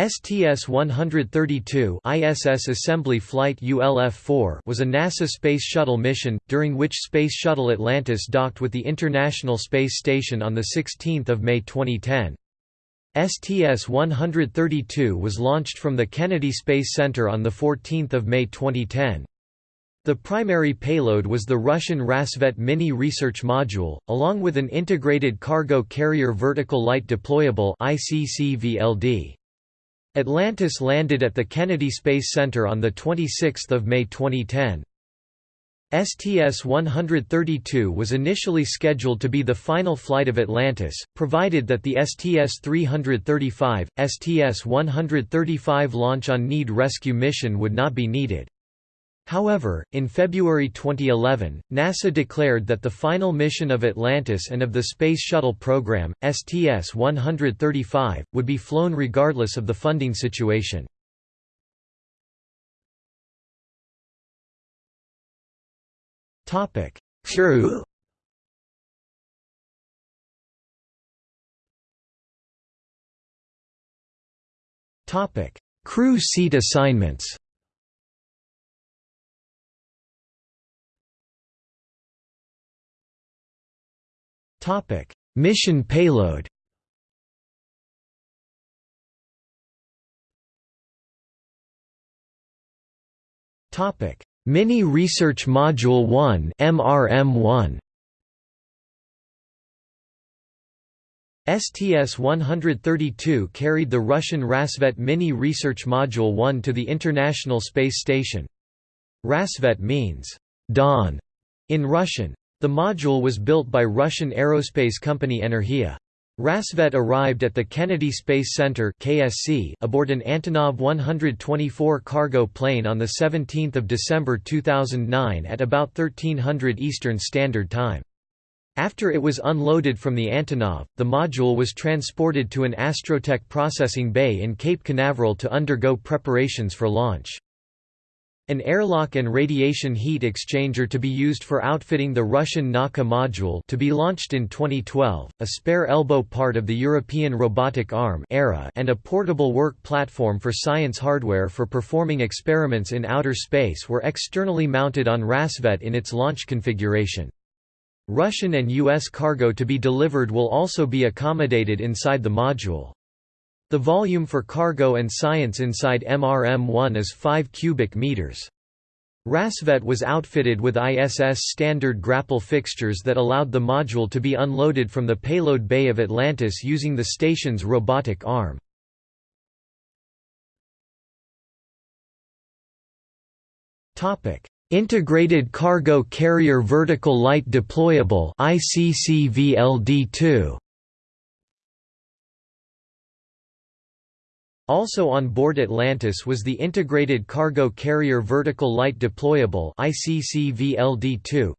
STS-132 ISS Assembly Flight ULF-4 was a NASA Space Shuttle mission, during which Space Shuttle Atlantis docked with the International Space Station on 16 May 2010. STS-132 was launched from the Kennedy Space Center on 14 May 2010. The primary payload was the Russian Rassvet Mini Research Module, along with an Integrated Cargo Carrier Vertical Light Deployable ICCVLD. Atlantis landed at the Kennedy Space Center on 26 May 2010. STS-132 was initially scheduled to be the final flight of Atlantis, provided that the STS-335, STS-135 launch on need rescue mission would not be needed. However, in February 2011, NASA declared that the final mission of Atlantis and of the Space Shuttle program, STS-135, would be flown regardless of the funding situation. Crew Crew seat assignments Topic: Mission payload. Topic: Mini Research Module 1 (MRM-1). STS-132 carried the Russian Rassvet Mini Research Module 1 to the International Space Station. Rassvet means dawn in Russian. The module was built by Russian aerospace company Energia. Rassvet arrived at the Kennedy Space Center (KSC) aboard an Antonov 124 cargo plane on the 17th of December 2009 at about 1300 Eastern Standard Time. After it was unloaded from the Antonov, the module was transported to an Astrotech processing bay in Cape Canaveral to undergo preparations for launch. An airlock and radiation heat exchanger to be used for outfitting the Russian Nauka module to be launched in 2012, a spare elbow part of the European Robotic Arm era, and a portable work platform for science hardware for performing experiments in outer space were externally mounted on Rassvet in its launch configuration. Russian and U.S. cargo to be delivered will also be accommodated inside the module. The volume for cargo and science inside MRM-1 is 5 cubic meters. Rassvet was outfitted with ISS standard grapple fixtures that allowed the module to be unloaded from the payload bay of Atlantis using the station's robotic arm. Topic: Integrated Cargo Carrier Vertical Light Deployable ICCVLD-2 Also on board Atlantis was the Integrated Cargo Carrier Vertical Light Deployable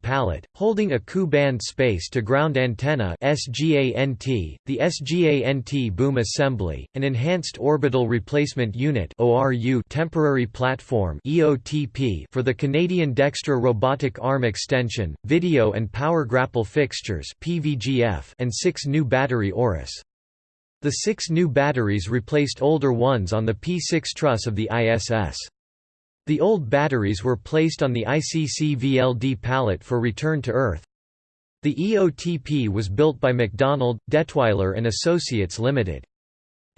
pallet, holding a Ku-band space-to-ground antenna the SGANT boom assembly, an Enhanced Orbital Replacement Unit temporary platform for the Canadian Dextre robotic arm extension, video and power grapple fixtures and six new battery ORUs. The six new batteries replaced older ones on the P6 truss of the ISS. The old batteries were placed on the ICC-VLD pallet for return to Earth. The EOTP was built by MacDonald, Dettwiler and Associates Limited.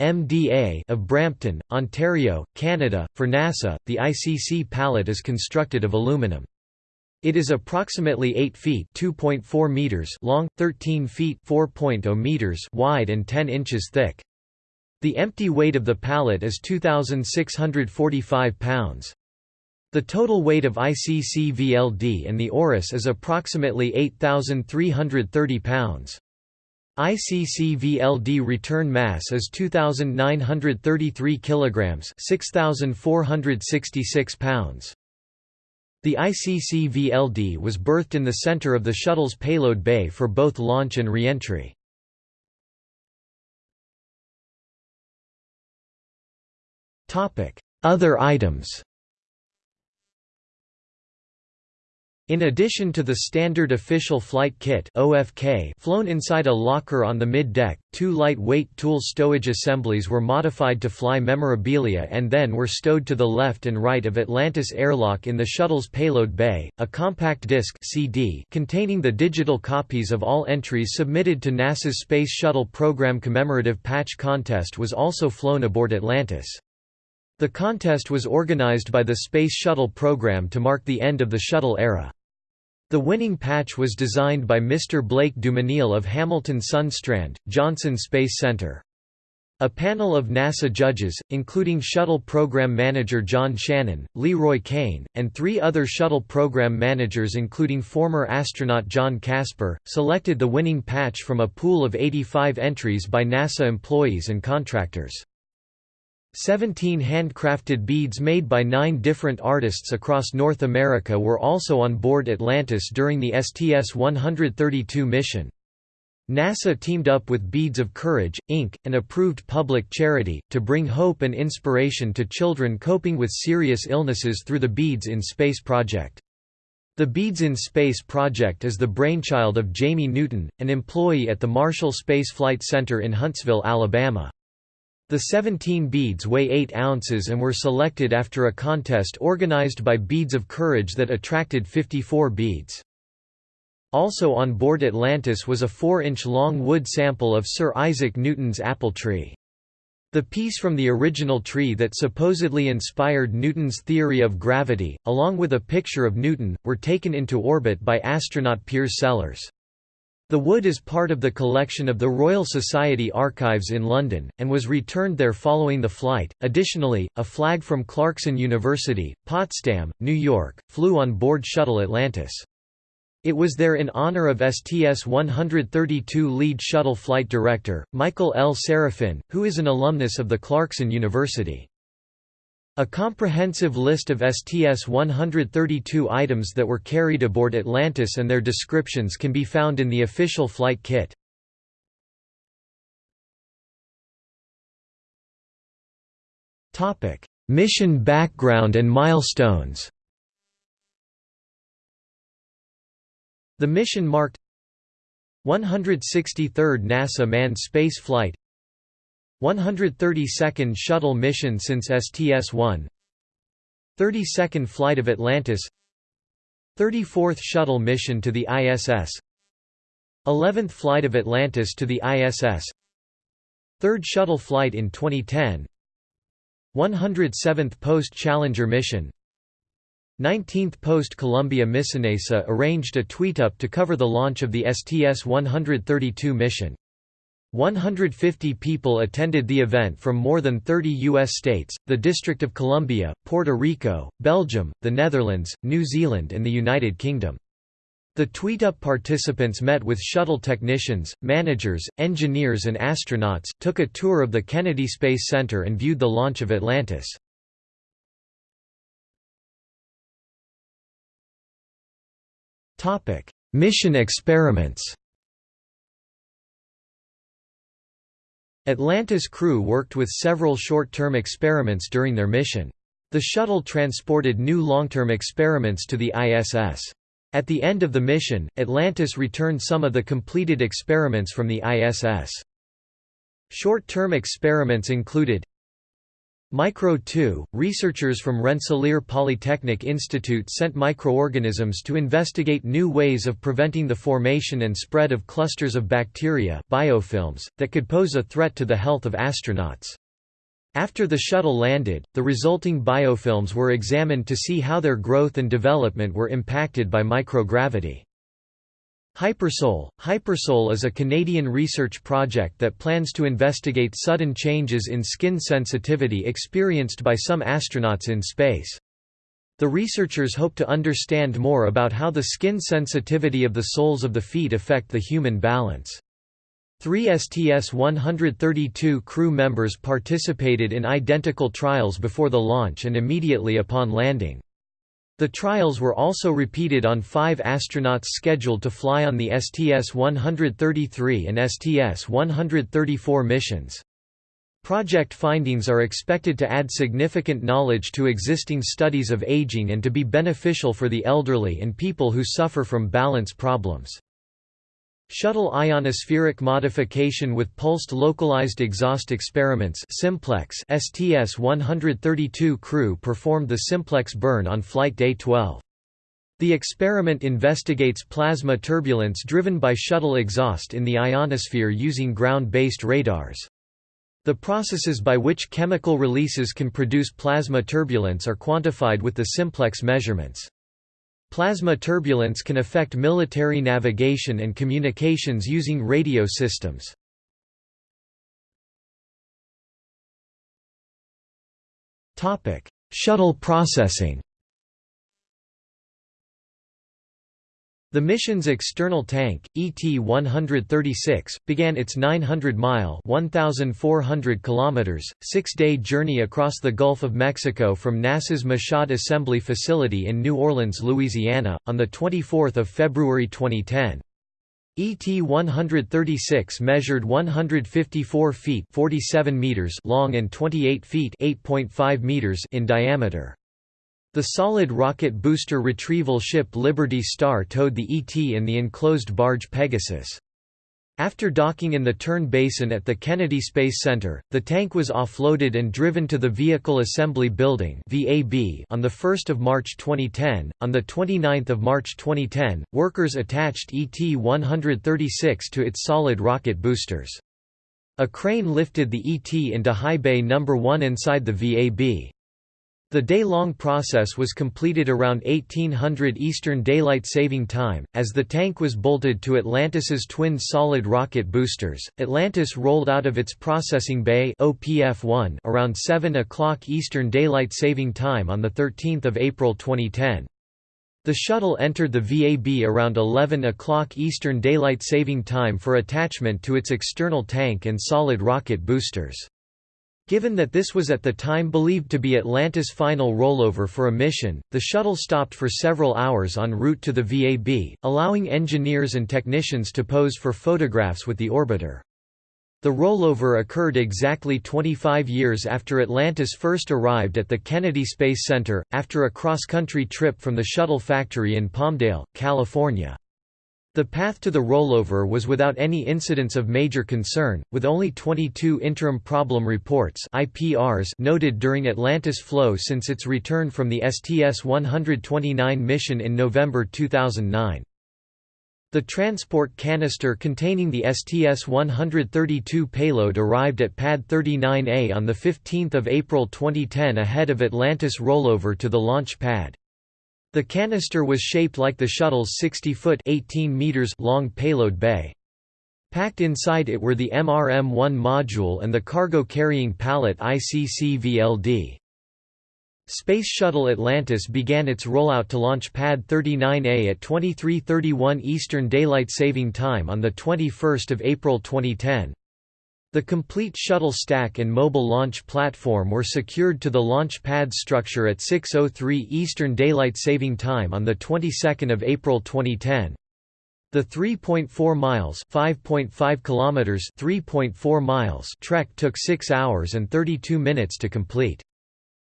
MDA of Brampton, Ontario, Canada. For NASA, the ICC pallet is constructed of aluminum. It is approximately 8 feet (2.4 meters) long, 13 feet (4.0 meters) wide and 10 inches thick. The empty weight of the pallet is 2645 pounds. The total weight of ICC VLD and the ORUs is approximately 8330 pounds. ICC VLD return mass is 2933 kilograms, 6466 pounds. The ICC-VLD was berthed in the center of the shuttle's payload bay for both launch and reentry. Other items In addition to the standard official flight kit OFK flown inside a locker on the mid-deck, two light-weight tool stowage assemblies were modified to fly memorabilia and then were stowed to the left and right of Atlantis airlock in the shuttle's payload bay. A compact disc CD containing the digital copies of all entries submitted to NASA's Space Shuttle Program commemorative patch contest was also flown aboard Atlantis. The contest was organized by the Space Shuttle program to mark the end of the shuttle era. The winning patch was designed by Mr. Blake Dumesnil of Hamilton Sundstrand, Johnson Space Center. A panel of NASA judges, including Shuttle Program Manager John Shannon, LeRoy Cain, and three other Shuttle Program managers including former astronaut John Casper, selected the winning patch from a pool of 85 entries by NASA employees and contractors. Seventeen handcrafted beads made by nine different artists across North America were also on board Atlantis during the STS-132 mission. NASA teamed up with Beads of Courage, Inc., an approved public charity, to bring hope and inspiration to children coping with serious illnesses through the Beads in Space project. The Beads in Space project is the brainchild of Jamie Newton, an employee at the Marshall Space Flight Center in Huntsville, Alabama. The 17 beads weigh 8 ounces and were selected after a contest organized by Beads of Courage that attracted 54 beads. Also on board Atlantis was a 4-inch long wood sample of Sir Isaac Newton's apple tree. The piece from the original tree that supposedly inspired Newton's theory of gravity, along with a picture of Newton, were taken into orbit by astronaut Piers Sellers. The wood is part of the collection of the Royal Society Archives in London, and was returned there following the flight. Additionally, a flag from Clarkson University, Potsdam, New York, flew on board Shuttle Atlantis. It was there in honor of STS-132 lead shuttle flight director, Michael L. Serafin, who is an alumnus of the Clarkson University. A comprehensive list of STS-132 items that were carried aboard Atlantis and their descriptions can be found in the official flight kit. Mission background and milestones The mission marked 163rd NASA manned space flight 132nd shuttle mission since STS-1 32nd flight of Atlantis 34th shuttle mission to the ISS 11th flight of Atlantis to the ISS 3rd shuttle flight in 2010 107th post-Challenger mission 19th post-Columbia Missionesa arranged a tweet-up to cover the launch of the STS-132 mission 150 people attended the event from more than 30 U.S. states, the District of Columbia, Puerto Rico, Belgium, the Netherlands, New Zealand and the United Kingdom. The tweet-up participants met with shuttle technicians, managers, engineers and astronauts, took a tour of the Kennedy Space Center and viewed the launch of Atlantis. Mission experiments Atlantis crew worked with several short-term experiments during their mission. The shuttle transported new long-term experiments to the ISS. At the end of the mission, Atlantis returned some of the completed experiments from the ISS. Short-term experiments included Micro 2, researchers from Rensselaer Polytechnic Institute sent microorganisms to investigate new ways of preventing the formation and spread of clusters of bacteria biofilms, that could pose a threat to the health of astronauts. After the shuttle landed, the resulting biofilms were examined to see how their growth and development were impacted by microgravity. Hypersole Hypersole is a Canadian research project that plans to investigate sudden changes in skin sensitivity experienced by some astronauts in space. The researchers hope to understand more about how the skin sensitivity of the soles of the feet affect the human balance. Three STS-132 crew members participated in identical trials before the launch and immediately upon landing. The trials were also repeated on five astronauts scheduled to fly on the STS-133 and STS-134 missions. Project findings are expected to add significant knowledge to existing studies of aging and to be beneficial for the elderly and people who suffer from balance problems. Shuttle ionospheric modification with pulsed localized exhaust experiments Simplex STS-132 crew performed the Simplex burn on flight day 12. The experiment investigates plasma turbulence driven by shuttle exhaust in the ionosphere using ground-based radars. The processes by which chemical releases can produce plasma turbulence are quantified with the simplex measurements. Plasma turbulence can affect military navigation and communications using radio systems. Shuttle processing The mission's external tank, ET-136, began its 900-mile (1,400 six-day journey across the Gulf of Mexico from NASA's Michoud Assembly Facility in New Orleans, Louisiana, on 24 February 2010. ET-136 measured 154 feet 47 meters long and 28 feet 8.5 meters in diameter. The solid rocket booster retrieval ship Liberty Star towed the ET in the enclosed barge Pegasus. After docking in the Turn Basin at the Kennedy Space Center, the tank was offloaded and driven to the Vehicle Assembly Building (VAB) on 1 March 2010. On 29 March 2010, workers attached ET-136 to its solid rocket boosters. A crane lifted the ET into High Bay No. 1 inside the VAB. The day-long process was completed around 1800 Eastern Daylight Saving Time, as the tank was bolted to Atlantis's twin solid rocket boosters. Atlantis rolled out of its processing bay OPF-1 around 7 o'clock Eastern Daylight Saving Time on 13 April 2010. The shuttle entered the VAB around 11 o'clock Eastern Daylight Saving Time for attachment to its external tank and solid rocket boosters. Given that this was at the time believed to be Atlantis' final rollover for a mission, the shuttle stopped for several hours en route to the VAB, allowing engineers and technicians to pose for photographs with the orbiter. The rollover occurred exactly 25 years after Atlantis first arrived at the Kennedy Space Center, after a cross-country trip from the shuttle factory in Palmdale, California. The path to the rollover was without any incidents of major concern, with only 22 interim problem reports IPRs noted during Atlantis flow since its return from the STS-129 mission in November 2009. The transport canister containing the STS-132 payload arrived at Pad 39A on 15 April 2010 ahead of Atlantis rollover to the launch pad. The canister was shaped like the shuttle's 60-foot long payload bay. Packed inside it were the MRM-1 module and the cargo-carrying pallet ICC-VLD. Space Shuttle Atlantis began its rollout to launch Pad 39A at 23:31 Eastern Daylight Saving Time on the 21st of April 2010. The complete shuttle stack and mobile launch platform were secured to the launch pad structure at 6.03 Eastern Daylight Saving Time on the 22nd of April 2010. The 3.4 miles (5.5 kilometers, 3.4 miles) trek took 6 hours and 32 minutes to complete.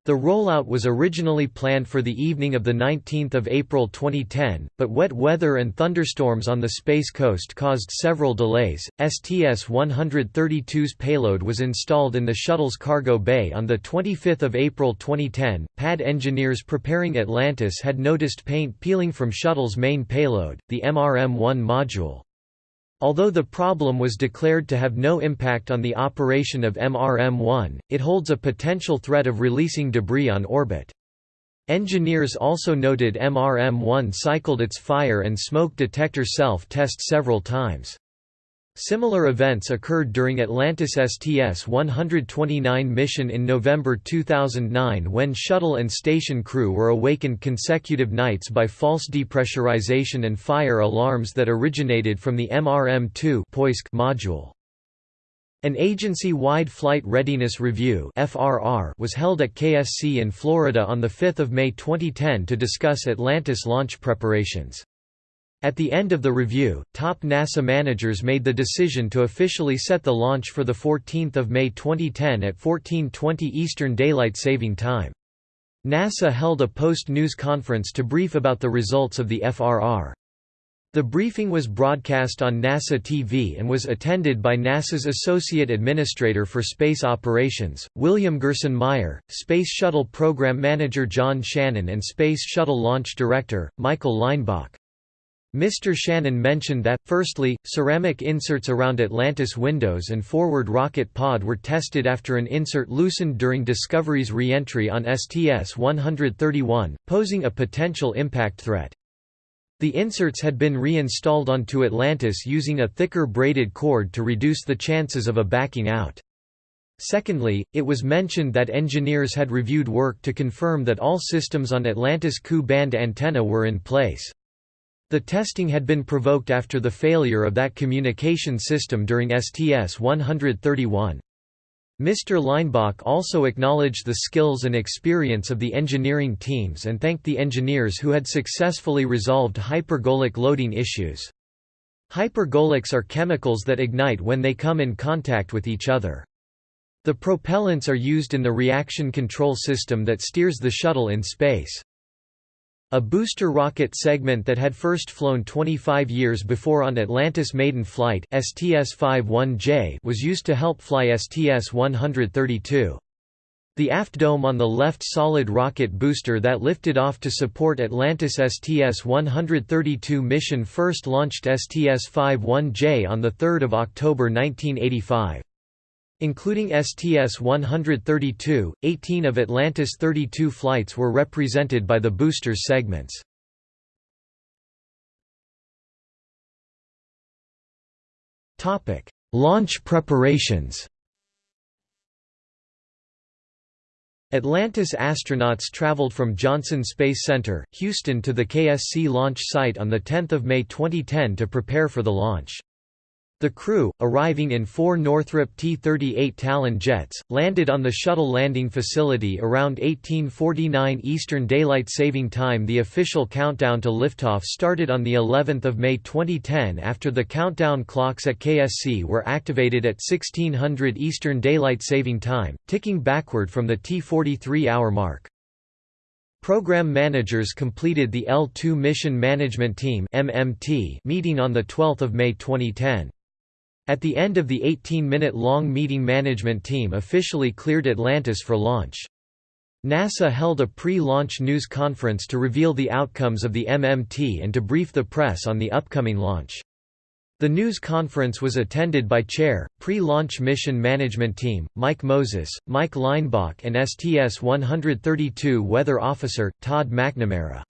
The rollout was originally planned for the evening of 19 April 2010, but wet weather and thunderstorms on the Space Coast caused several delays. STS-132's payload was installed in the shuttle's cargo bay on 25 April 2010. Pad engineers preparing Atlantis had noticed paint peeling from shuttle's main payload, the MRM-1 module. Although the problem was declared to have no impact on the operation of MRM-1, it holds a potential threat of releasing debris on orbit. Engineers also noted MRM-1 cycled its fire and smoke detector self-test several times. Similar events occurred during Atlantis STS-129 mission in November 2009 when shuttle and station crew were awakened consecutive nights by false depressurization and fire alarms that originated from the MRM-2 module. An agency-wide Flight Readiness Review was held at KSC in Florida on 5 May 2010 to discuss Atlantis launch preparations. At the end of the review, top NASA managers made the decision to officially set the launch for 14 May 2010 at 1420 Eastern Daylight Saving Time. NASA held a post-news conference to brief about the results of the FRR. The briefing was broadcast on NASA TV and was attended by NASA's Associate Administrator for Space Operations, William Gerstenmaier, Space Shuttle Program Manager John Shannon and Space Shuttle Launch Director, Michael Leinbach. Mr. Shannon mentioned that, firstly, ceramic inserts around Atlantis windows and forward rocket pod were tested after an insert loosened during Discovery's re-entry on STS-131, posing a potential impact threat. The inserts had been reinstalled onto Atlantis using a thicker braided cord to reduce the chances of a backing out. Secondly, it was mentioned that engineers had reviewed work to confirm that all systems on Atlantis Ku-band antenna were in place. The testing had been provoked after the failure of that communication system during STS-131. Mr. Leinbach also acknowledged the skills and experience of the engineering teams and thanked the engineers who had successfully resolved hypergolic loading issues. Hypergolics are chemicals that ignite when they come in contact with each other. The propellants are used in the reaction control system that steers the shuttle in space. A booster rocket segment that had first flown 25 years before on Atlantis maiden flight STS-51J was used to help fly STS-132. The aft dome on the left solid rocket booster that lifted off to support Atlantis STS-132 mission first launched STS-51J on 3 October 1985. Including STS-132, 18 of Atlantis' 32 flights were represented by the boosters segments. Launch preparations Atlantis astronauts traveled from Johnson Space Center, Houston to the KSC launch site on 10 May 2010 to prepare for the launch. The crew, arriving in four Northrop T-38 Talon jets, landed on the shuttle landing facility around 1849 Eastern Daylight Saving Time. The official countdown to liftoff started on the 11th of May 2010 after the countdown clocks at KSC were activated at 1600 Eastern Daylight Saving Time, ticking backward from the T-43 hour mark. Program managers completed the L2 Mission Management Team meeting on 12 May 2010. At the end of the 18-minute-long meeting management team officially cleared Atlantis for launch. NASA held a pre-launch news conference to reveal the outcomes of the MMT and to brief the press on the upcoming launch. The news conference was attended by Chair, Pre-Launch Mission Management Team, Mike Moses, Mike Leinbach and STS-132 Weather Officer, Todd McNamara.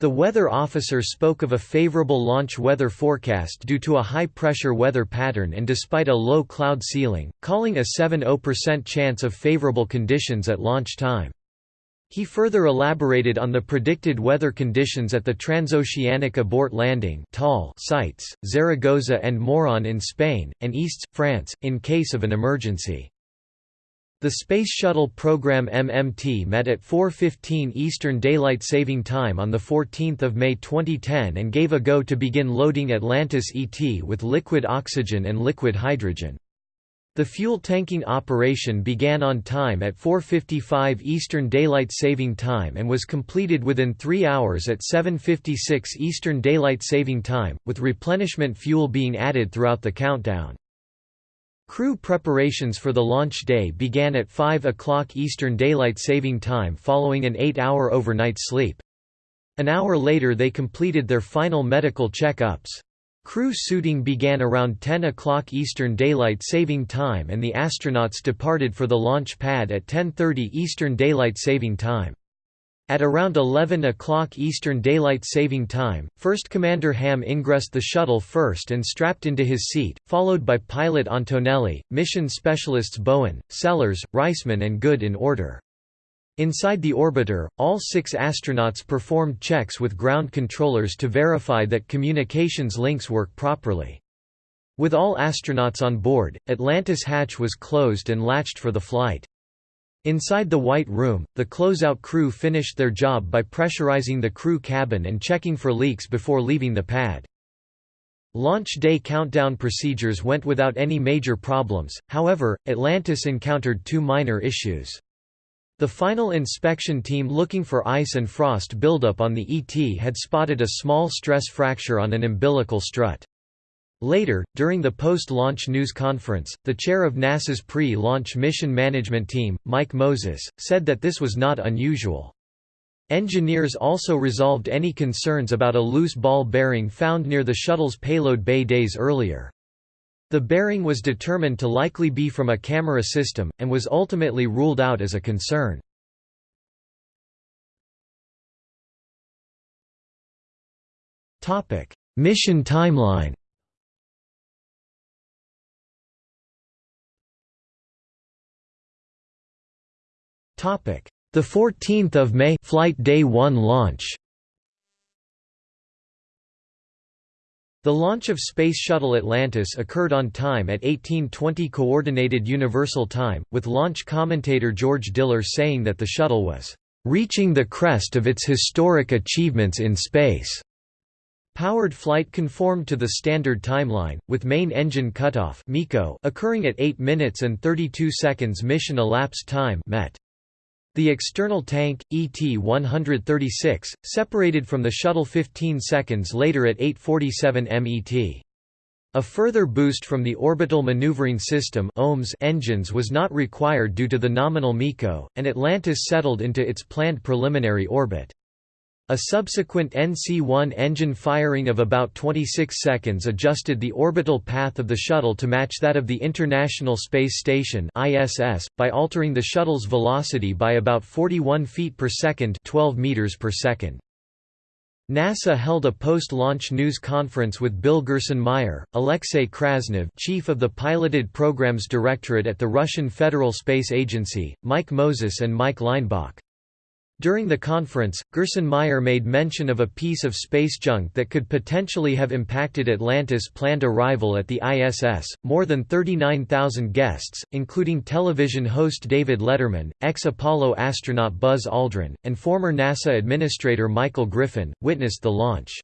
The weather officer spoke of a favorable launch weather forecast due to a high-pressure weather pattern and despite a low cloud ceiling, calling a 70% chance of favorable conditions at launch time. He further elaborated on the predicted weather conditions at the Transoceanic Abort Landing sites, Zaragoza and Moron in Spain, and Istres, France, in case of an emergency. The Space Shuttle program MMT met at 4.15 Eastern Daylight Saving Time on 14 May 2010 and gave a go to begin loading Atlantis ET with liquid oxygen and liquid hydrogen. The fuel tanking operation began on time at 4.55 Eastern Daylight Saving Time and was completed within three hours at 7.56 Eastern Daylight Saving Time, with replenishment fuel being added throughout the countdown. Crew preparations for the launch day began at 5 o'clock Eastern Daylight Saving Time following an eight-hour overnight sleep. An hour later they completed their final medical check-ups. Crew suiting began around 10 o'clock Eastern Daylight Saving Time and the astronauts departed for the launch pad at 10.30 Eastern Daylight Saving Time. At around 11 o'clock Eastern Daylight Saving Time, First Commander Ham ingressed the shuttle first and strapped into his seat, followed by pilot Antonelli, mission specialists Bowen, Sellers, Reisman and Good in order. Inside the orbiter, all six astronauts performed checks with ground controllers to verify that communications links work properly. With all astronauts on board, Atlantis hatch was closed and latched for the flight. Inside the White Room, the closeout crew finished their job by pressurizing the crew cabin and checking for leaks before leaving the pad. Launch day countdown procedures went without any major problems, however, Atlantis encountered two minor issues. The final inspection team looking for ice and frost buildup on the ET had spotted a small stress fracture on an umbilical strut. Later, during the post-launch news conference, the chair of NASA's pre-launch mission management team, Mike Moses, said that this was not unusual. Engineers also resolved any concerns about a loose ball bearing found near the shuttle's payload bay days earlier. The bearing was determined to likely be from a camera system, and was ultimately ruled out as a concern. Mission timeline Topic: The 14th of May, flight day 1 launch. The launch of Space Shuttle Atlantis occurred on time at 1820 Coordinated Universal Time, with launch commentator George Diller saying that the shuttle was reaching the crest of its historic achievements in space. Powered flight conformed to the standard timeline, with main engine cutoff occurring at 8 minutes and 32 seconds mission elapsed time met. The external tank, ET-136, separated from the shuttle 15 seconds later at 8.47 MET. A further boost from the Orbital Maneuvering System engines was not required due to the nominal MECO, and Atlantis settled into its planned preliminary orbit. A subsequent NC-1 engine firing of about 26 seconds adjusted the orbital path of the shuttle to match that of the International Space Station (ISS) by altering the shuttle's velocity by about 41 feet per second, 12 meters per second. NASA held a post-launch news conference with Bill Gerstenmaier, Alexei Krasnov chief of the Piloted Programs Directorate at the Russian Federal Space Agency, Mike Moses and Mike Leinbach. During the conference, Gerstenmaier made mention of a piece of space junk that could potentially have impacted Atlantis' planned arrival at the ISS. More than 39,000 guests, including television host David Letterman, ex Apollo astronaut Buzz Aldrin, and former NASA Administrator Michael Griffin, witnessed the launch.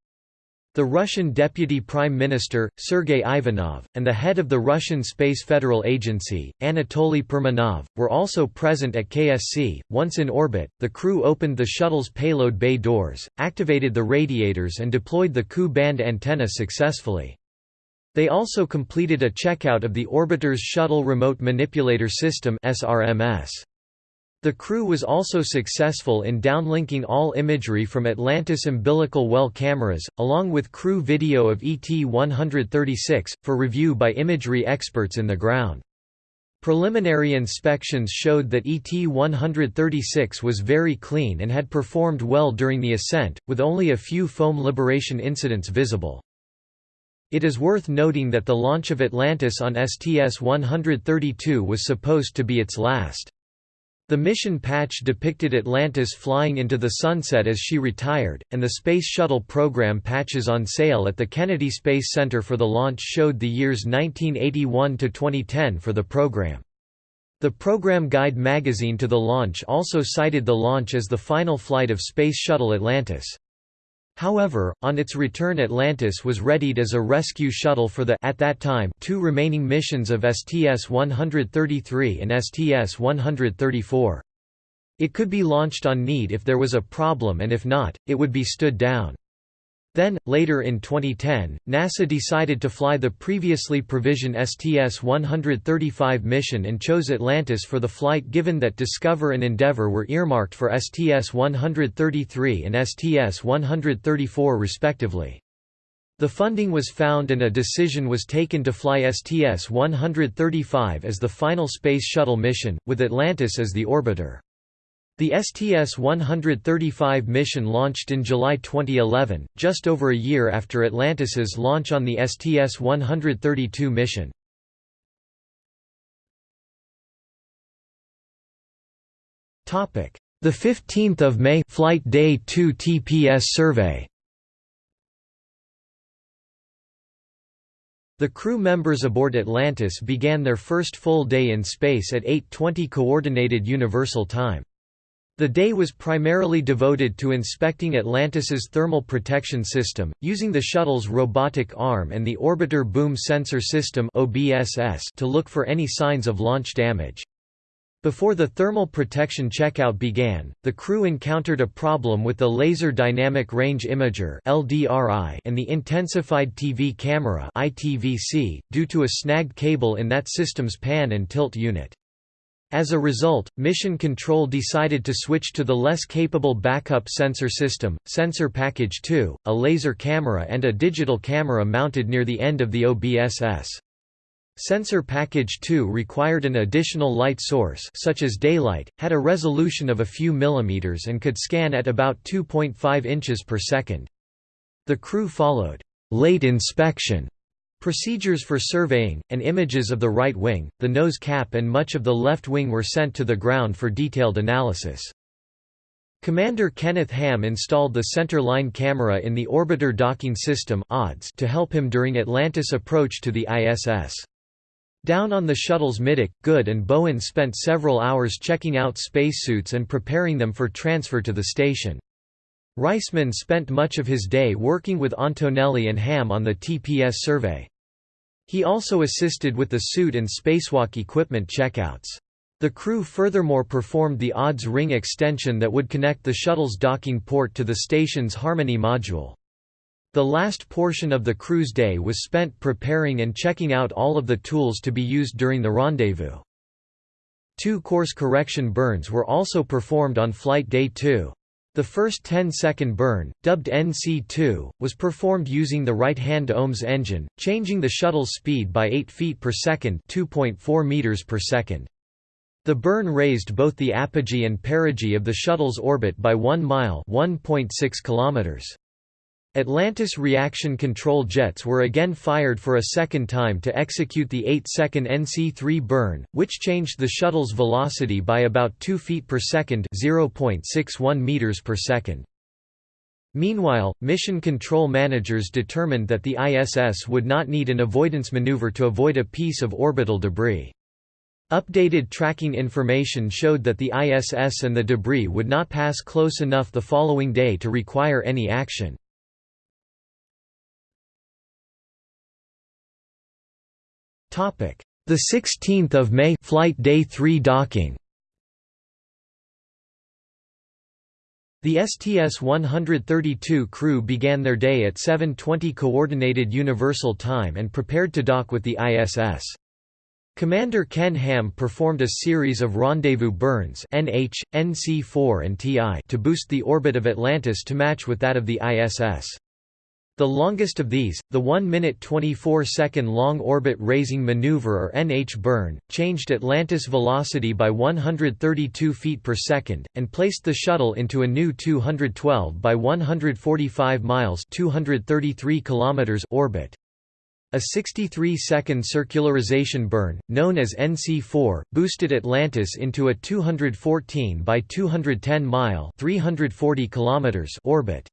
The Russian Deputy Prime Minister, Sergei Ivanov, and the head of the Russian Space Federal Agency, Anatoly Perminov, were also present at KSC. Once in orbit, the crew opened the shuttle's payload bay doors, activated the radiators, and deployed the Ku band antenna successfully. They also completed a checkout of the orbiter's Shuttle Remote Manipulator System (SRMS). The crew was also successful in downlinking all imagery from Atlantis umbilical well cameras, along with crew video of ET-136, for review by imagery experts in the ground. Preliminary inspections showed that ET-136 was very clean and had performed well during the ascent, with only a few foam liberation incidents visible. It is worth noting that the launch of Atlantis on STS-132 was supposed to be its last. The mission patch depicted Atlantis flying into the sunset as she retired, and the Space Shuttle program patches on sale at the Kennedy Space Center for the launch showed the years 1981 to 2010 for the program. The program guide magazine to the launch also cited the launch as the final flight of Space Shuttle Atlantis. However, on its return Atlantis was readied as a rescue shuttle for the at that time two remaining missions of STS-133 and STS-134. It could be launched on need if there was a problem and if not, it would be stood down. Then, later in 2010, NASA decided to fly the previously provisioned STS-135 mission and chose Atlantis for the flight given that Discover and Endeavour were earmarked for STS-133 and STS-134 respectively. The funding was found and a decision was taken to fly STS-135 as the final Space Shuttle mission, with Atlantis as the orbiter. The STS-135 mission launched in July 2011, just over a year after Atlantis's launch on the STS-132 mission. Topic: The 15th of May Flight Day 2 TPS survey The crew members aboard Atlantis began their first full day in space at 8:20 coordinated universal time. The day was primarily devoted to inspecting Atlantis's thermal protection system, using the shuttle's robotic arm and the Orbiter Boom Sensor System to look for any signs of launch damage. Before the thermal protection checkout began, the crew encountered a problem with the Laser Dynamic Range Imager and the Intensified TV Camera due to a snagged cable in that system's pan and tilt unit. As a result, Mission Control decided to switch to the less capable backup sensor system, Sensor Package 2, a laser camera and a digital camera mounted near the end of the OBSS. Sensor Package 2 required an additional light source such as daylight, had a resolution of a few millimeters and could scan at about 2.5 inches per second. The crew followed late inspection Procedures for surveying, and images of the right wing, the nose cap and much of the left wing were sent to the ground for detailed analysis. Commander Kenneth Ham installed the center line camera in the Orbiter Docking System to help him during Atlantis' approach to the ISS. Down on the shuttle's middeck, Good and Bowen spent several hours checking out spacesuits and preparing them for transfer to the station. Reisman spent much of his day working with Antonelli and Ham on the TPS survey. He also assisted with the suit and spacewalk equipment checkouts. The crew furthermore performed the ODS ring extension that would connect the shuttle's docking port to the station's Harmony module. The last portion of the crew's day was spent preparing and checking out all of the tools to be used during the rendezvous. Two course correction burns were also performed on flight day 2. The first 10-second burn, dubbed NC2, was performed using the right-hand OMS engine, changing the shuttle's speed by 8 feet per second, 2.4 meters per second. The burn raised both the apogee and perigee of the shuttle's orbit by 1 mile, 1.6 kilometers. Atlantis reaction control jets were again fired for a second time to execute the 8-second NC-3 burn, which changed the shuttle's velocity by about 2 feet per second (0.61 meters per second). Meanwhile, mission control managers determined that the ISS would not need an avoidance maneuver to avoid a piece of orbital debris. Updated tracking information showed that the ISS and the debris would not pass close enough the following day to require any action. The 16th of May flight day 3 docking The STS-132 crew began their day at 7:20 coordinated universal time and prepared to dock with the ISS. Commander Ken Ham performed a series of rendezvous burns NH, NC4 and TI to boost the orbit of Atlantis to match with that of the ISS. The longest of these, the 1 minute 24 second long orbit raising maneuver or NH burn, changed Atlantis velocity by 132 feet per second, and placed the shuttle into a new 212 by 145 miles 233 kilometers orbit. A 63-second circularization burn, known as NC4, boosted Atlantis into a 214 by 210 mile 340 kilometers orbit.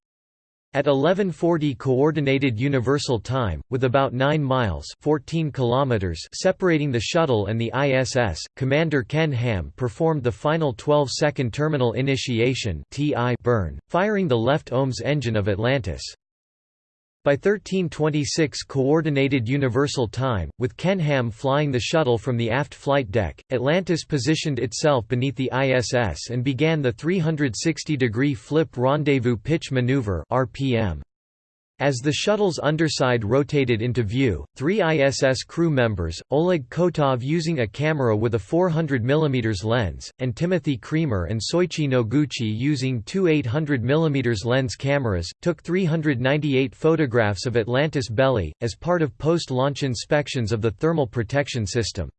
At 1140 Coordinated Universal Time, with about 9 miles 14 kilometers separating the shuttle and the ISS, Commander Ken Ham performed the final 12-second terminal initiation (TI) burn, firing the left OMS engine of Atlantis. By 1326 Coordinated Universal Time, with Ken Ham flying the shuttle from the aft flight deck, Atlantis positioned itself beneath the ISS and began the 360-degree flip rendezvous pitch maneuver RPM. As the shuttle's underside rotated into view, three ISS crew members, Oleg Kotov using a camera with a 400 mm lens, and Timothy Creamer and Soichi Noguchi using two 800 mm lens cameras, took 398 photographs of Atlantis belly, as part of post-launch inspections of the thermal protection system.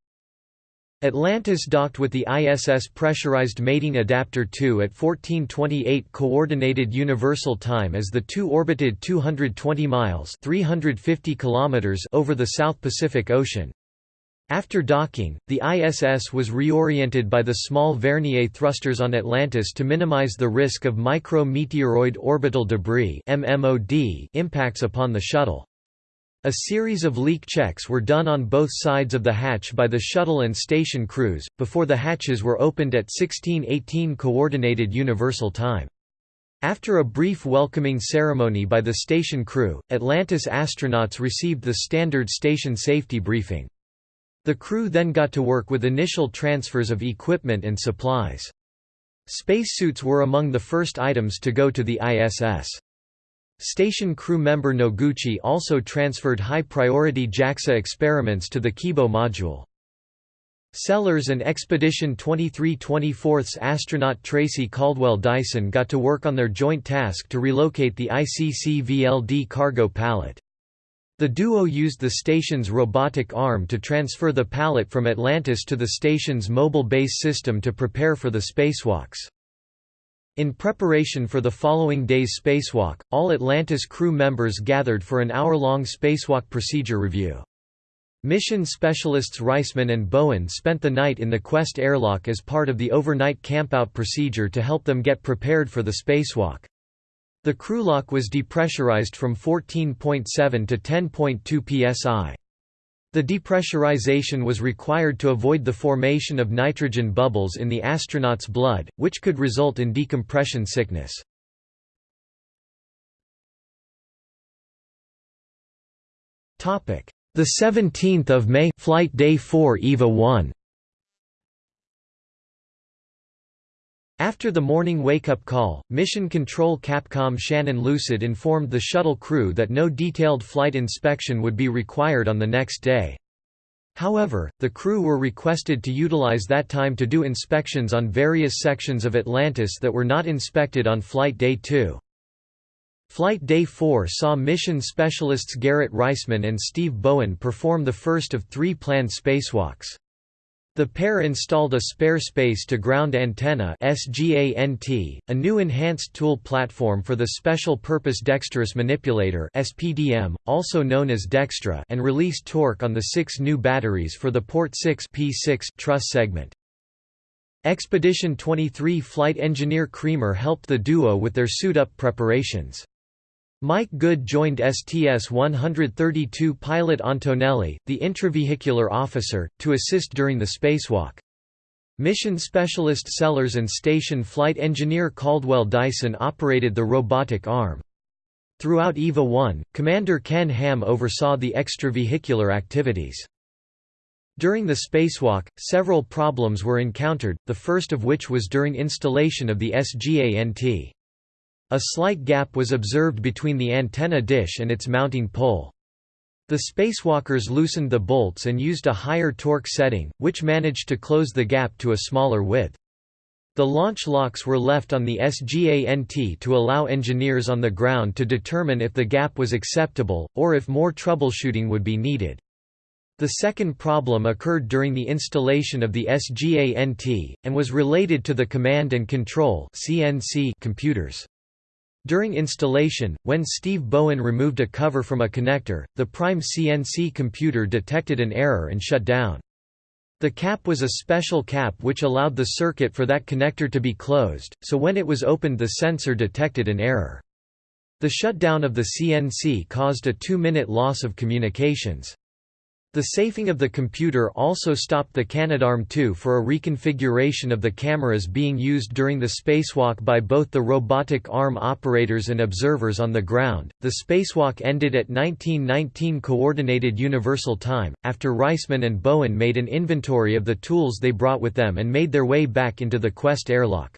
Atlantis docked with the ISS Pressurized Mating Adapter 2 at 1428 Coordinated Universal Time as the two orbited 220 miles 350 kilometers over the South Pacific Ocean. After docking, the ISS was reoriented by the small Vernier thrusters on Atlantis to minimize the risk of micro-meteoroid orbital debris impacts upon the shuttle. A series of leak checks were done on both sides of the hatch by the shuttle and station crews, before the hatches were opened at 1618 Coordinated Universal Time. After a brief welcoming ceremony by the station crew, Atlantis astronauts received the standard station safety briefing. The crew then got to work with initial transfers of equipment and supplies. Spacesuits were among the first items to go to the ISS. Station crew member Noguchi also transferred high-priority JAXA experiments to the Kibo module. Sellers and Expedition 2324's astronaut Tracy Caldwell Dyson got to work on their joint task to relocate the ICC VLD cargo pallet. The duo used the station's robotic arm to transfer the pallet from Atlantis to the station's mobile base system to prepare for the spacewalks. In preparation for the following day's spacewalk, all Atlantis crew members gathered for an hour-long spacewalk procedure review. Mission specialists Reisman and Bowen spent the night in the Quest airlock as part of the overnight campout procedure to help them get prepared for the spacewalk. The crewlock was depressurized from 14.7 to 10.2 psi. The depressurization was required to avoid the formation of nitrogen bubbles in the astronaut's blood, which could result in decompression sickness. The 17th of May, Flight Day 4 EVA 1. After the morning wake-up call, Mission Control Capcom Shannon Lucid informed the shuttle crew that no detailed flight inspection would be required on the next day. However, the crew were requested to utilize that time to do inspections on various sections of Atlantis that were not inspected on Flight Day 2. Flight Day 4 saw mission specialists Garrett Reisman and Steve Bowen perform the first of three planned spacewalks. The pair installed a spare space-to-ground antenna SGANT, a new enhanced tool platform for the Special Purpose Dexterous Manipulator SPDM, also known as Dextre and released torque on the six new batteries for the Port 6 P6 truss segment. Expedition 23 flight engineer Creamer helped the duo with their suit-up preparations. Mike Good joined STS-132 pilot Antonelli, the intravehicular officer, to assist during the spacewalk. Mission specialist Sellers and station flight engineer Caldwell Dyson operated the robotic arm. Throughout EVA 1, Commander Ken Ham oversaw the extravehicular activities. During the spacewalk, several problems were encountered, the first of which was during installation of the SGANT. A slight gap was observed between the antenna dish and its mounting pole. The spacewalkers loosened the bolts and used a higher torque setting, which managed to close the gap to a smaller width. The launch locks were left on the SGANT to allow engineers on the ground to determine if the gap was acceptable, or if more troubleshooting would be needed. The second problem occurred during the installation of the SGANT, and was related to the command and control computers. During installation, when Steve Bowen removed a cover from a connector, the Prime C&C computer detected an error and shut down. The cap was a special cap which allowed the circuit for that connector to be closed, so when it was opened the sensor detected an error. The shutdown of the C&C caused a two-minute loss of communications. The safing of the computer also stopped the Canadarm2 for a reconfiguration of the cameras being used during the spacewalk by both the robotic arm operators and observers on the ground. The spacewalk ended at 1919 Coordinated Universal Time, after Reisman and Bowen made an inventory of the tools they brought with them and made their way back into the Quest airlock.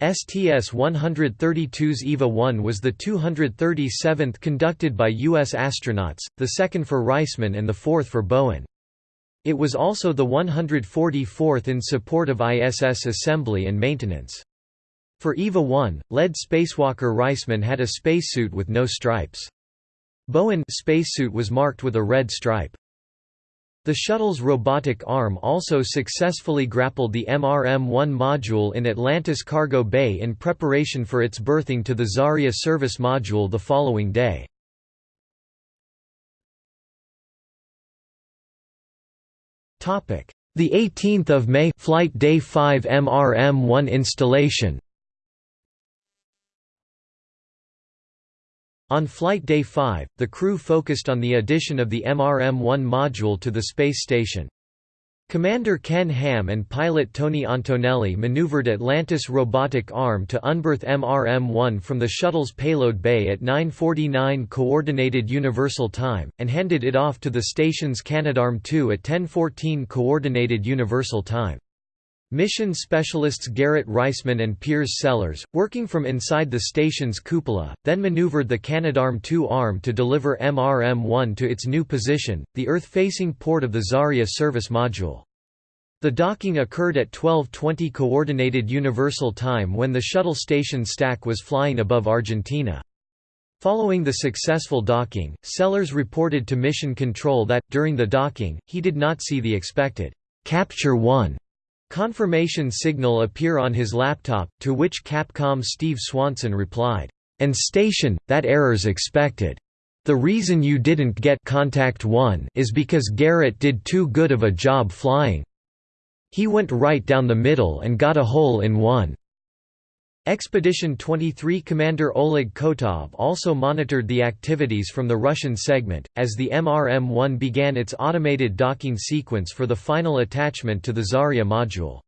STS-132's EVA-1 was the 237th conducted by U.S. astronauts, the second for Reisman and the fourth for Bowen. It was also the 144th in support of ISS assembly and maintenance. For EVA-1, lead spacewalker Reisman had a spacesuit with no stripes. Bowen spacesuit was marked with a red stripe. The shuttle's robotic arm also successfully grappled the MRM-1 module in Atlantis Cargo Bay in preparation for its berthing to the Zarya service module the following day. The 18th of May Flight Day 5 MRM-1 installation On Flight Day 5, the crew focused on the addition of the MRM-1 module to the space station. Commander Ken Ham and pilot Tony Antonelli maneuvered Atlantis robotic arm to unberth MRM-1 from the shuttle's payload bay at 9.49 Coordinated Universal Time, and handed it off to the station's Canadarm2 at 10.14 Coordinated Universal Time. Mission specialists Garrett Reisman and Piers Sellers, working from inside the station's cupola, then maneuvered the Canadarm2 arm to deliver MRM-1 to its new position, the Earth-facing port of the Zarya service module. The docking occurred at 12:20 coordinated universal time when the shuttle station stack was flying above Argentina. Following the successful docking, Sellers reported to Mission Control that, during the docking, he did not see the expected «Capture 1» Confirmation signal appear on his laptop, to which Capcom Steve Swanson replied, "And station, that error's expected. The reason you didn't get Contact 1 is because Garrett did too good of a job flying. He went right down the middle and got a hole in one." Expedition 23 commander Oleg Kotov also monitored the activities from the Russian segment, as the MRM-1 began its automated docking sequence for the final attachment to the Zarya module.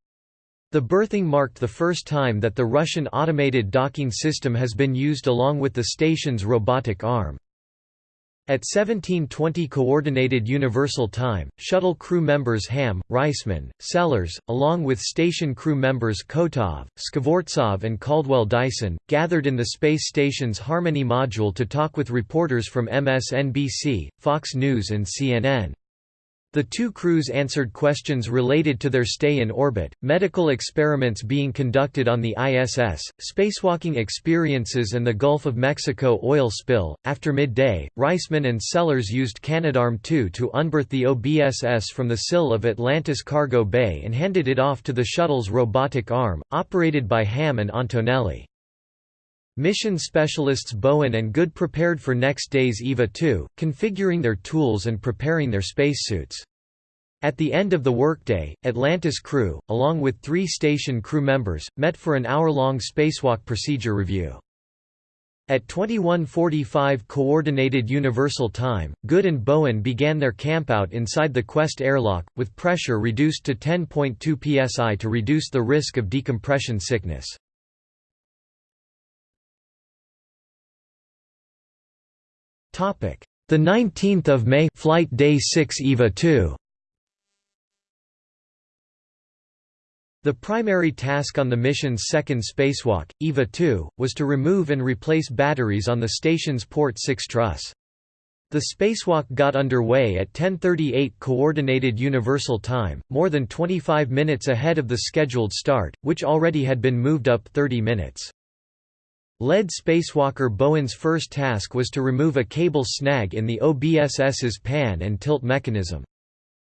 The berthing marked the first time that the Russian automated docking system has been used along with the station's robotic arm. At 1720 Coordinated Universal Time, shuttle crew members Ham, Reisman, Sellers, along with station crew members Kotov, Skvortsov and Caldwell Dyson, gathered in the space station's Harmony module to talk with reporters from MSNBC, Fox News and CNN. The two crews answered questions related to their stay in orbit, medical experiments being conducted on the ISS, spacewalking experiences, and the Gulf of Mexico oil spill. After midday, Reisman and Sellers used Canadarm2 to unberth the OBSS from the sill of Atlantis Cargo Bay and handed it off to the shuttle's robotic arm, operated by Ham and Antonelli. Mission specialists Bowen and Good prepared for next day's EVA 2, configuring their tools and preparing their spacesuits. At the end of the workday, Atlantis crew, along with three station crew members, met for an hour-long spacewalk procedure review. At 21:45 Coordinated Universal Time, Good and Bowen began their campout inside the Quest airlock, with pressure reduced to 10.2 psi to reduce the risk of decompression sickness. The 19th of May flight day 6 EVA 2 The primary task on the mission's second spacewalk, EVA 2, was to remove and replace batteries on the station's Port 6 truss. The spacewalk got underway at 10:38 coordinated universal time, more than 25 minutes ahead of the scheduled start, which already had been moved up 30 minutes. Lead spacewalker Bowen's first task was to remove a cable snag in the OBSS's pan and tilt mechanism.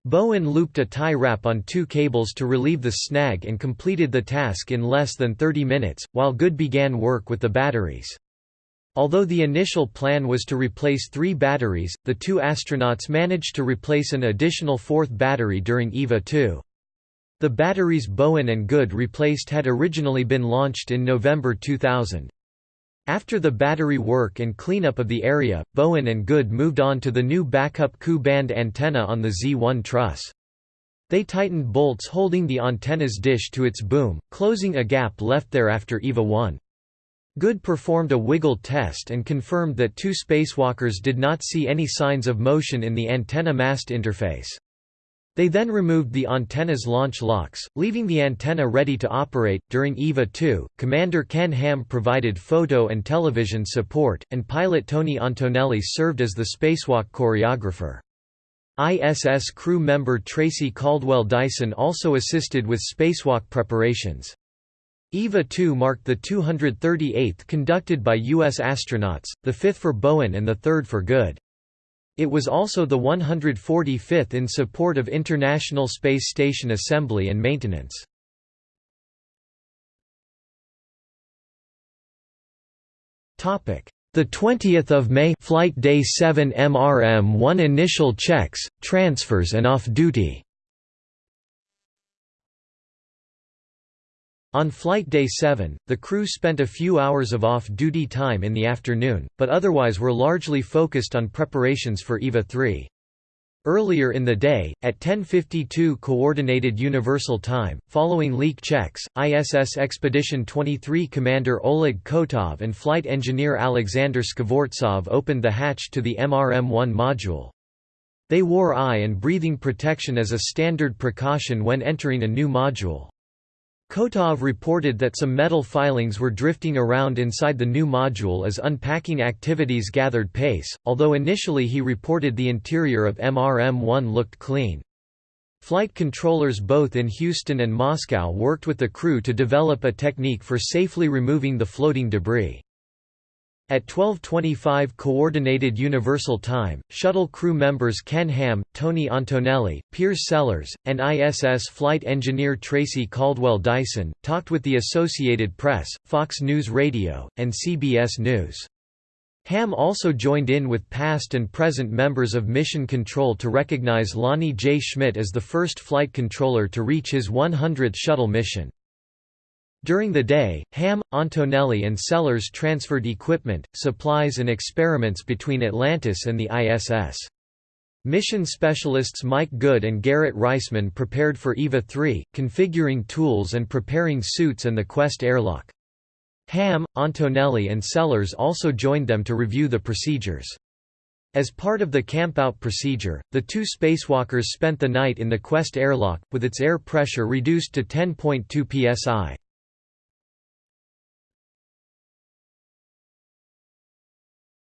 Bowen looped a tie wrap on two cables to relieve the snag and completed the task in less than 30 minutes, while Good began work with the batteries. Although the initial plan was to replace three batteries, the two astronauts managed to replace an additional fourth battery during EVA 2. The batteries Bowen and Good replaced had originally been launched in November 2000. After the battery work and cleanup of the area, Bowen and Good moved on to the new backup Ku-band antenna on the Z1 truss. They tightened bolts holding the antenna's dish to its boom, closing a gap left there after EVA 1. Good performed a wiggle test and confirmed that two spacewalkers did not see any signs of motion in the antenna-mast interface. They then removed the antenna's launch locks, leaving the antenna ready to operate. During EVA 2, Commander Ken Ham provided photo and television support, and pilot Tony Antonelli served as the spacewalk choreographer. ISS crew member Tracy Caldwell Dyson also assisted with spacewalk preparations. EVA 2 marked the 238th conducted by U.S. astronauts, the fifth for Bowen and the third for Good. It was also the 145th in support of International Space Station assembly and maintenance. Topic: The 20th of May flight day 7 MRM 1 initial checks, transfers and off duty On flight day 7, the crew spent a few hours of off-duty time in the afternoon, but otherwise were largely focused on preparations for EVA 3. Earlier in the day, at 10:52 Coordinated Universal Time, following leak checks, ISS Expedition 23 commander Oleg Kotov and flight engineer Alexander Skvortsov opened the hatch to the MRM-1 module. They wore eye and breathing protection as a standard precaution when entering a new module. Kotov reported that some metal filings were drifting around inside the new module as unpacking activities gathered pace, although initially he reported the interior of MRM-1 looked clean. Flight controllers both in Houston and Moscow worked with the crew to develop a technique for safely removing the floating debris. At 12.25 Coordinated Universal Time, shuttle crew members Ken Ham, Tony Antonelli, Piers Sellers, and ISS flight engineer Tracy Caldwell Dyson, talked with the Associated Press, Fox News Radio, and CBS News. Ham also joined in with past and present members of Mission Control to recognize Lonnie J. Schmidt as the first flight controller to reach his 100th shuttle mission. During the day, Ham, Antonelli and Sellers transferred equipment, supplies and experiments between Atlantis and the ISS. Mission specialists Mike Good and Garrett Reisman prepared for EVA 3, configuring tools and preparing suits and the Quest airlock. Ham, Antonelli and Sellers also joined them to review the procedures. As part of the campout procedure, the two spacewalkers spent the night in the Quest airlock, with its air pressure reduced to 10.2 psi.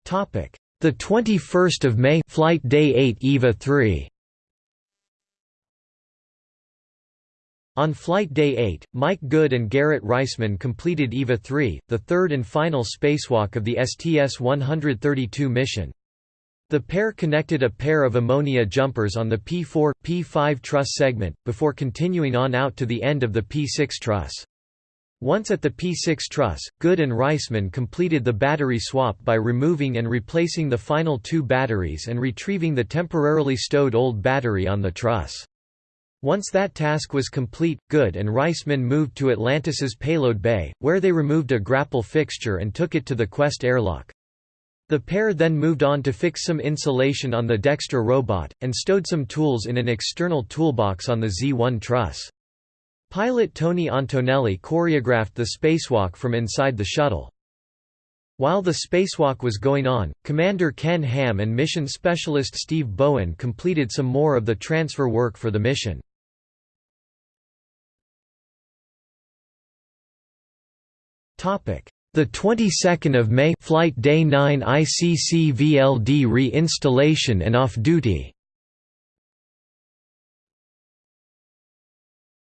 Topic: The 21st of May, flight day 8 EVA 3. On flight day 8, Mike Good and Garrett Reisman completed EVA 3, the third and final spacewalk of the STS-132 mission. The pair connected a pair of ammonia jumpers on the P4, P5 truss segment, before continuing on out to the end of the P6 truss. Once at the P6 truss, Good and Reisman completed the battery swap by removing and replacing the final two batteries and retrieving the temporarily stowed old battery on the truss. Once that task was complete, Good and Reisman moved to Atlantis's payload bay, where they removed a grapple fixture and took it to the Quest airlock. The pair then moved on to fix some insulation on the Dextre robot, and stowed some tools in an external toolbox on the Z-1 truss. Pilot Tony Antonelli choreographed the spacewalk from inside the shuttle. While the spacewalk was going on, Commander Ken Ham and mission specialist Steve Bowen completed some more of the transfer work for the mission. Topic: The 22nd of May Flight Day 9 ICC VLD re-installation and off-duty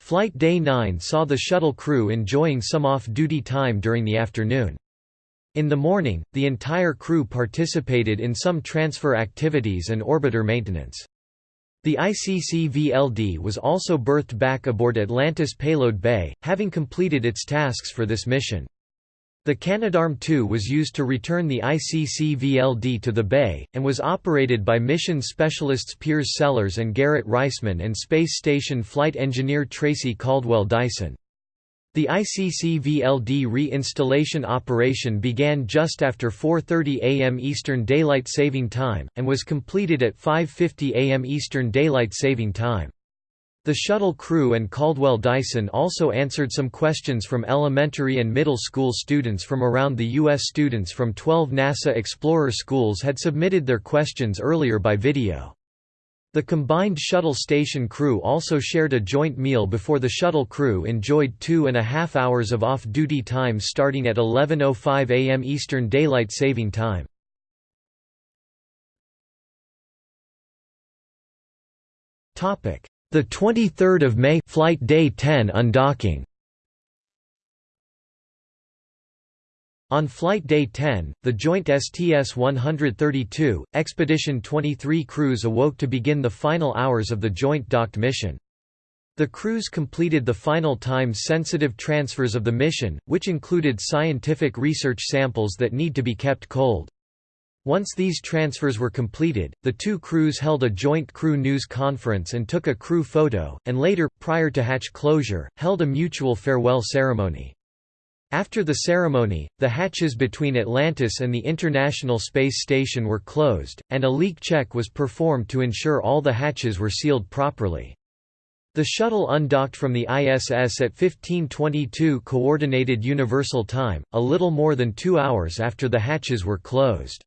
Flight Day 9 saw the shuttle crew enjoying some off-duty time during the afternoon. In the morning, the entire crew participated in some transfer activities and orbiter maintenance. The ICC VLD was also berthed back aboard Atlantis Payload Bay, having completed its tasks for this mission. The Canadarm2 was used to return the ICC VLD to the bay, and was operated by mission specialists Piers Sellers and Garrett Reisman and Space Station flight engineer Tracy Caldwell Dyson. The ICC VLD re-installation operation began just after 4.30 am Eastern Daylight Saving Time, and was completed at 5.50 am Eastern Daylight Saving Time. The shuttle crew and Caldwell Dyson also answered some questions from elementary and middle school students from around the U.S. Students from 12 NASA Explorer schools had submitted their questions earlier by video. The combined shuttle station crew also shared a joint meal before the shuttle crew enjoyed two and a half hours of off-duty time starting at 11.05 am Eastern Daylight Saving Time. Topic the 23rd of May flight day 10 undocking. On flight day 10, the joint STS-132, Expedition 23 crews awoke to begin the final hours of the joint docked mission. The crews completed the final time-sensitive transfers of the mission, which included scientific research samples that need to be kept cold. Once these transfers were completed, the two crews held a joint crew news conference and took a crew photo, and later, prior to hatch closure, held a mutual farewell ceremony. After the ceremony, the hatches between Atlantis and the International Space Station were closed, and a leak check was performed to ensure all the hatches were sealed properly. The shuttle undocked from the ISS at 1522 Coordinated Universal Time, a little more than two hours after the hatches were closed.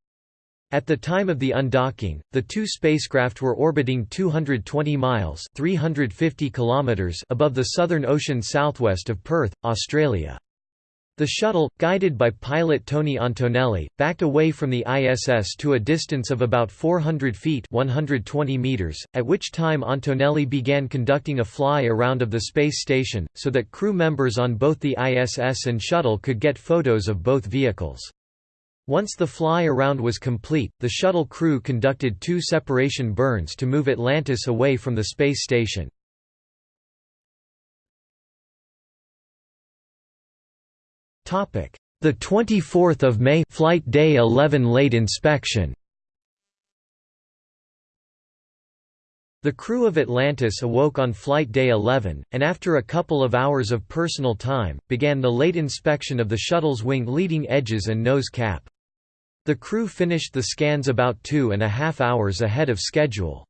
At the time of the undocking, the two spacecraft were orbiting 220 miles 350 kilometers above the Southern Ocean southwest of Perth, Australia. The shuttle, guided by pilot Tony Antonelli, backed away from the ISS to a distance of about 400 feet 120 meters, at which time Antonelli began conducting a fly-around of the space station, so that crew members on both the ISS and shuttle could get photos of both vehicles. Once the fly-around was complete, the shuttle crew conducted two separation burns to move Atlantis away from the space station. The 24th of May flight day 11 late inspection The crew of Atlantis awoke on flight day 11, and after a couple of hours of personal time, began the late inspection of the shuttle's wing leading edges and nose cap. The crew finished the scans about two and a half hours ahead of schedule.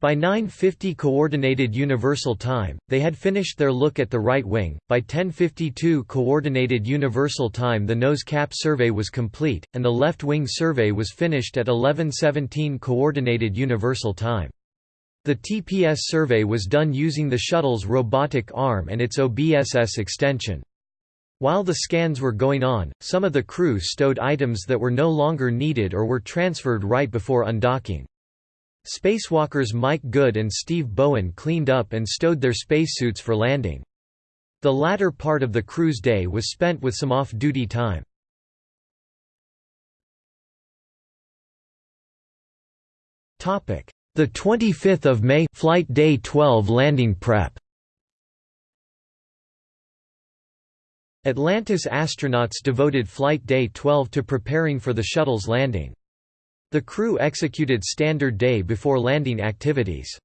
By 9.50 Coordinated Universal Time, they had finished their look at the right wing. By 10.52 Coordinated Universal Time the nose cap survey was complete, and the left wing survey was finished at 11.17 Coordinated Universal Time. The TPS survey was done using the shuttle's robotic arm and its OBSS extension. While the scans were going on, some of the crew stowed items that were no longer needed or were transferred right before undocking. Spacewalkers Mike Good and Steve Bowen cleaned up and stowed their spacesuits for landing. The latter part of the cruise day was spent with some off-duty time. The 25th of May flight day 12 landing prep Atlantis astronauts devoted Flight Day 12 to preparing for the shuttle's landing. The crew executed standard day before landing activities.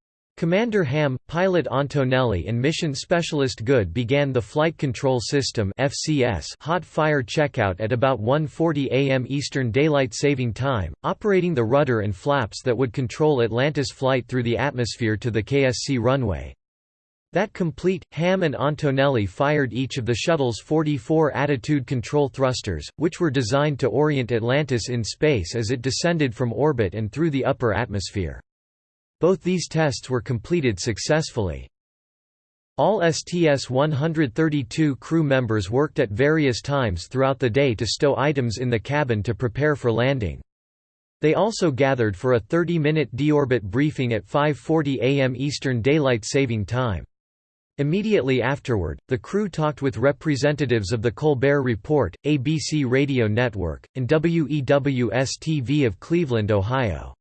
Commander Ham, pilot Antonelli and mission specialist Good began the Flight Control System FCS hot fire checkout at about 1.40 am Eastern Daylight Saving Time, operating the rudder and flaps that would control Atlantis flight through the atmosphere to the KSC runway. That complete, Ham and Antonelli fired each of the shuttle's 44 attitude control thrusters, which were designed to orient Atlantis in space as it descended from orbit and through the upper atmosphere. Both these tests were completed successfully. All STS-132 crew members worked at various times throughout the day to stow items in the cabin to prepare for landing. They also gathered for a 30-minute deorbit briefing at 5.40 am Eastern Daylight Saving Time. Immediately afterward, the crew talked with representatives of the Colbert Report, ABC Radio Network, and WEWS-TV of Cleveland, Ohio.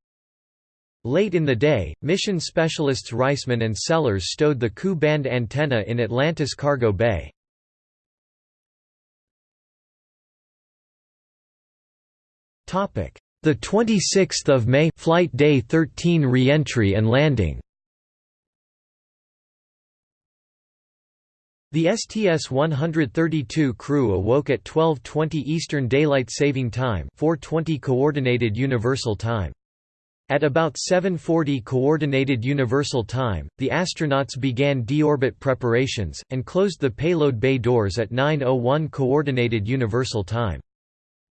Late in the day, mission specialists Reisman and Sellers stowed the Ku-band antenna in Atlantis Cargo Bay. Topic: The 26th of May flight day 13 re-entry and landing The STS-132 crew awoke at 12:20 Eastern Daylight Saving Time, 4:20 Coordinated Universal Time. At about 7:40 Coordinated Universal Time, the astronauts began deorbit preparations and closed the payload bay doors at 9:01 Coordinated Universal Time.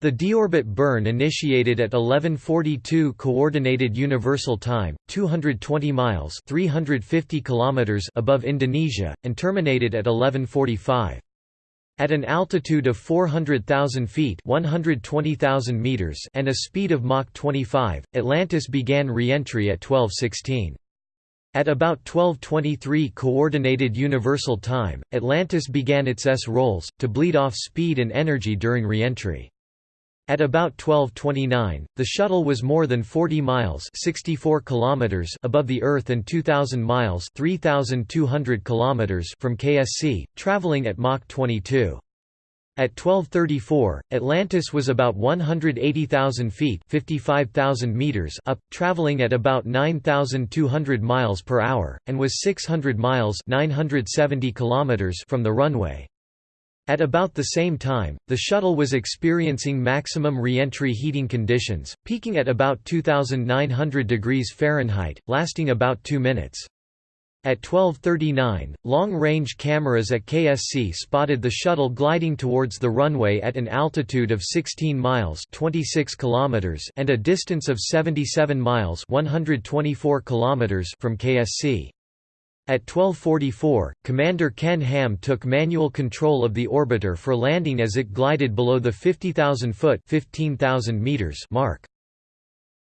The deorbit burn initiated at 11:42 coordinated universal time, 220 miles (350 kilometers) above Indonesia, and terminated at 11:45. At an altitude of 400,000 feet (120,000 meters) and a speed of Mach 25, Atlantis began re-entry at 12:16. At about 12:23 coordinated universal time, Atlantis began its S rolls to bleed off speed and energy during re-entry. At about 1229, the shuttle was more than 40 miles 64 kilometers above the Earth and 2,000 miles 3,200 kilometers from KSC, traveling at Mach 22. At 1234, Atlantis was about 180,000 feet (55,000 meters) up, traveling at about 9,200 miles per hour, and was 600 miles (970 kilometers) from the runway. At about the same time, the shuttle was experiencing maximum reentry heating conditions, peaking at about 2,900 degrees Fahrenheit, lasting about two minutes. At 12.39, long-range cameras at KSC spotted the shuttle gliding towards the runway at an altitude of 16 miles 26 kilometers and a distance of 77 miles 124 kilometers from KSC. At 12.44, Commander Ken Ham took manual control of the orbiter for landing as it glided below the 50,000-foot mark.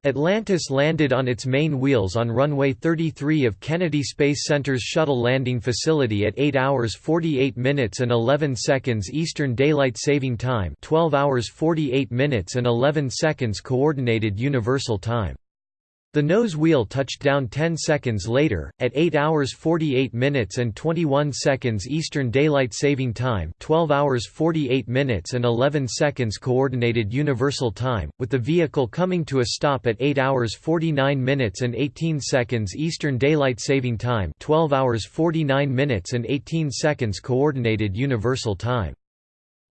Atlantis landed on its main wheels on runway 33 of Kennedy Space Center's Shuttle Landing Facility at 8 hours 48 minutes and 11 seconds Eastern Daylight Saving Time 12 hours 48 minutes and 11 seconds Coordinated Universal Time. The nose wheel touched down 10 seconds later, at 8 hours 48 minutes and 21 seconds Eastern Daylight Saving Time 12 hours 48 minutes and 11 seconds Coordinated Universal Time, with the vehicle coming to a stop at 8 hours 49 minutes and 18 seconds Eastern Daylight Saving Time 12 hours 49 minutes and 18 seconds Coordinated Universal Time.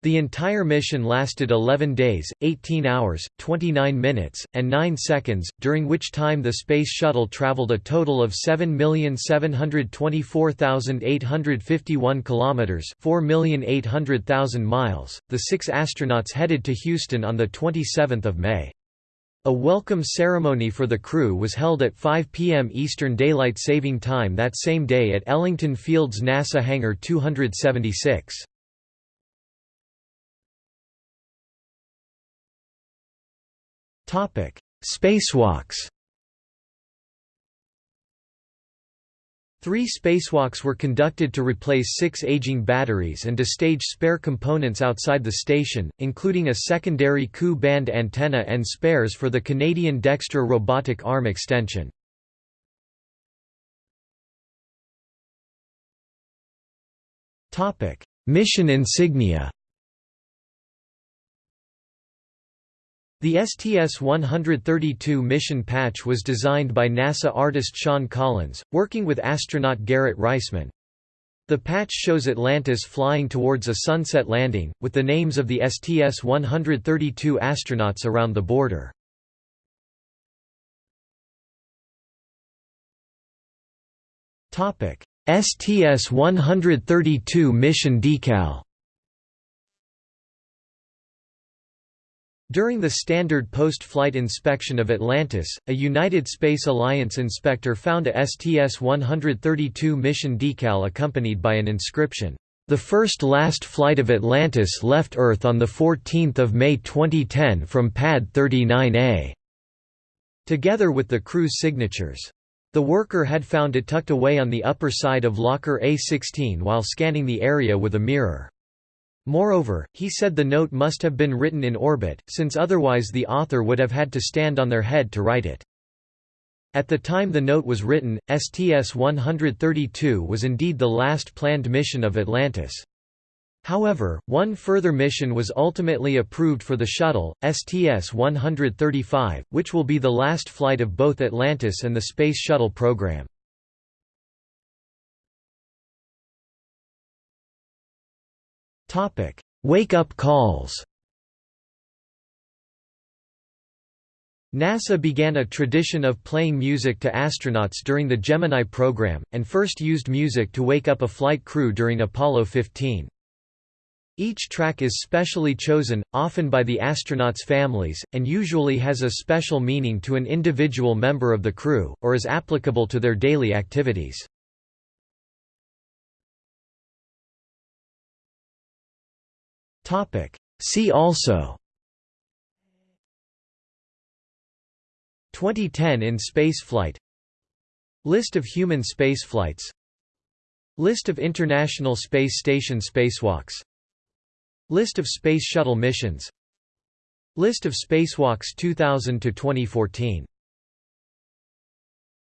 The entire mission lasted 11 days, 18 hours, 29 minutes, and 9 seconds, during which time the Space Shuttle traveled a total of 7,724,851 kilometers, 4,800,000 miles. The 6 astronauts headed to Houston on the 27th of May. A welcome ceremony for the crew was held at 5 p.m. Eastern Daylight Saving Time that same day at Ellington Field's NASA Hangar 276. Topic: Spacewalks. Three spacewalks were conducted to replace six aging batteries and to stage spare components outside the station, including a secondary Ku-band antenna and spares for the Canadian Dextre robotic arm extension. Mission insignia The STS-132 mission patch was designed by NASA artist Sean Collins, working with astronaut Garrett Reisman. The patch shows Atlantis flying towards a sunset landing, with the names of the STS-132 astronauts around the border. STS-132 mission decal During the standard post-flight inspection of Atlantis, a United Space Alliance inspector found a STS-132 mission decal accompanied by an inscription, "...the first last flight of Atlantis left Earth on 14 May 2010 from Pad 39A", together with the crew's signatures. The worker had found it tucked away on the upper side of locker A16 while scanning the area with a mirror. Moreover, he said the note must have been written in orbit, since otherwise the author would have had to stand on their head to write it. At the time the note was written, STS-132 was indeed the last planned mission of Atlantis. However, one further mission was ultimately approved for the shuttle, STS-135, which will be the last flight of both Atlantis and the Space Shuttle program. Wake-up calls NASA began a tradition of playing music to astronauts during the Gemini program, and first used music to wake up a flight crew during Apollo 15. Each track is specially chosen, often by the astronauts' families, and usually has a special meaning to an individual member of the crew, or is applicable to their daily activities. Topic. See also. 2010 in spaceflight. List of human spaceflights. List of International Space Station spacewalks. List of Space Shuttle missions. List of spacewalks 2000 to 2014